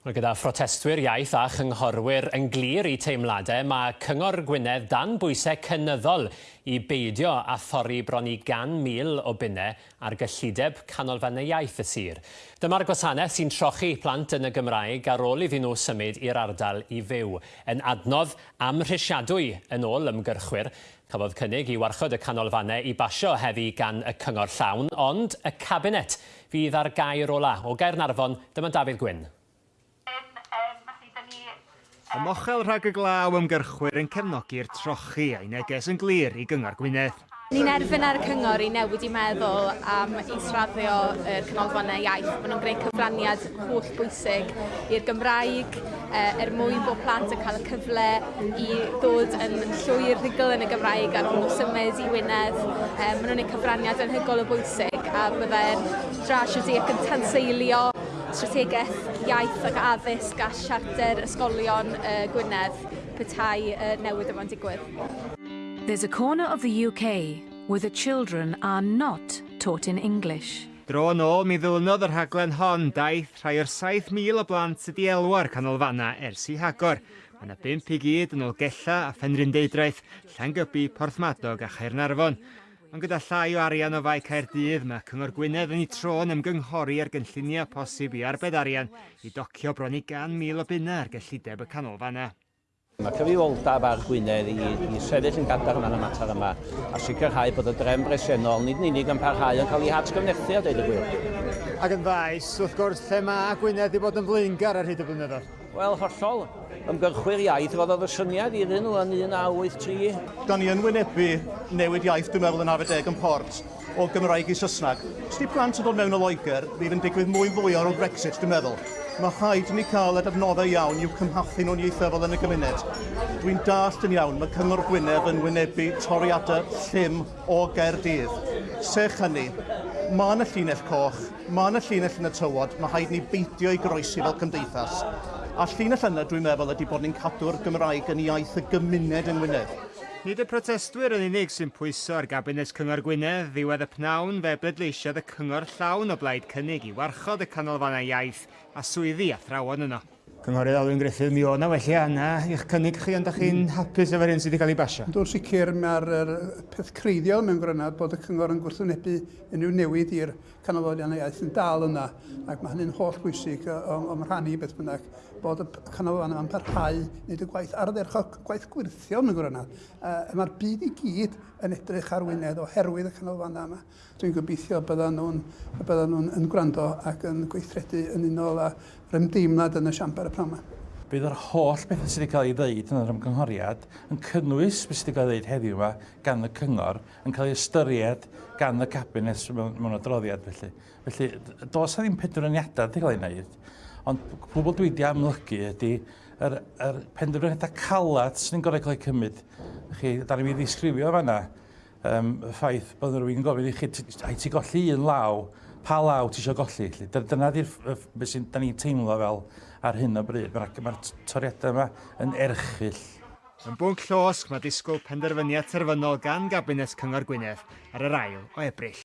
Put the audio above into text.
Roedd gyda phrotestwyr iaith a chynghorwyr yn glir i teimladau mae Cyngor Gwynedd dan bwysau cynyddol i beidio a thorri bron i gan mil o bunnau ar gyllideb canolfannau iaith y sir. Dyma'r gwasanaeth sy'n trochi plant yn y Gymraeg ar ôl iddyn nhw symud i'r ardal i fyw. Yn adnodd amhrisiadwy yn ôl ymgyrchwyr, cafodd cynnig i warchod y canolfannau i basio heddi gan y cyngor llawn, ond y cabinet fydd ar gair ola o Gaernarfon, dyma Dafydd Gwyn. Y mochel rhag y glaw ymgyrchwyr yn cefnogi'r trochi a'i neges yn glir i gyngor Gwynedd. Ni'n erbyn ar y cyngor i newid i meddwl am israddio y canolfannau iaith. Maen nhw'n gwneud cyfraniad holl bwysig i'r Gymraeg e, er mwyn bod plant yn cael y cyfle i ddod yn llwyr rhugl yn y Gymraeg ar ôl symud i Wynedd. E, Maen nhw'n gwneud cyfraniad yn hygol o bwysig a byddai'r drasiwr ac yn tanseilio strategaeth iaith ac addysg a siarter ysgolion uh, Gwynedd petai uh, newid yma'n digwydd. There's a corner of the UK where the children are not taught in English. Dro yn ôl, mi ddilynnodd yr rhaglen hon daith rhai o'r 7,000 o blant sydd i elwa'r canolfanna ers i hagor. Mae yna 5 i gyd yn ôl gella a phenryndedraeth, Llangybi, Porthmadog a Chaernarfon. Ond gyda llai o arian o fai Caerdydd, mae Cyngor Gwynedd yn ei tro'n ymgynghori ar gynlluniau posib i arbed arian i docio bron i gan mil o bunna ar gyllideb y canolfanna. Mae cyfrifoldab ar Gwynedd i, i sefyll yn gadar yma'n y mater yma a sicrhau bod y drefn bresennol nid yn unig yn parhau yn cael ei hatgyfnerthu a deud y gwir. Ac yn faes, wrth gwrs, lle mae Gwynedd i bod yn flingar ar hyd y blynyddoedd? Wel, hollol. Ymgyrchwyr iaith roedd oedd y syniad iddyn nhw yn 1983. Da ni yn wynebu newid iaith, dwi'n meddwl, yn arfedeg yn port o Gymraeg i Saesnag. Os di plant yn dod mewn o Loegr, bydd yn digwydd mwy fwy o'r Brexit, dwi'n meddwl. Mae rhaid ni cael y adnoddau iawn i'w cymhathu nhw'n ieithyfol yn y gymuned. Dwi'n dallt yn iawn mae Cyngor Gwynedd yn wynebu toriadau llym o Gerdydd. Sech hynny, mae yna llinell coch, mae yna llinell yn y tywod, mae rhaid ni beidio i groesi fel cymdeithas. A llinell yna, dwi'n meddwl, ydy bod ni'n cadw'r Gymraeg yn iaith y gymuned yng Ngwynedd. Nid y protestwyr yn unig sy'n pwyso ar Gabinet Cyngor Gwynedd ddiwedd y pnawn fe bleidleisiodd y cyngor llawn o blaid cynnig i warchod y canolfannau iaith a swyddi athrawon yno. Cynghorydd Alwyn Griffith, mi o na felly anna i'ch cynnig chi ond ydych chi'n mm. hapus efo'r hyn sydd wedi cael ei basio? Dwi'n sicr mae'r er, peth creiddiol mewn granad bod y cyngor yn gwrthwynebu unrhyw newid i'r canolfanion iaith yn dal yna ac mae hynny'n holl bwysig o'm rhannu beth bynnag bod y canolfanion yma'n parhau wneud y gwaith ar gwaith gwirthio mewn granad. Uh, Mae'r byd i gyd yn edrych ar wynedd oherwydd y canolfannau yma. Dwi'n gobeithio byddan nhw'n nhw, nhw yn gwrando ac yn gweithredu yn unol a'r ymdeimlad yn y siambar y pnawn yma. Bydd yr holl beth sydd wedi cael ei ddeud yn yr ymgynghoriad yn cynnwys beth sydd wedi cael ei ddeud heddiw yma gan y cyngor yn cael ei ystyried gan y cabinet mewn, mewn adroddiad felly. Felly, dos a ddim penderfyniadau wedi cael ei wneud, ond pobl dwi wedi amlygu ydy yr, yr penderfyniadau calad sy'n ni'n gorau cael ei cymryd. Chi, da ni'n mynd i ddisgrifio fanna um, y ffaith bod rhywun yn gofyn i chi, ai ti golli un law pa law ti eisiau golli. Dyna di'r beth sy'n da ni'n teimlo fel ar hyn o bryd. Mae'r ma toriadau yma yn erchill. Yn bwnc llosg mae disgwyl penderfyniad terfynol gan Gabinet Cyngor Gwynedd ar yr ail o Ebrill.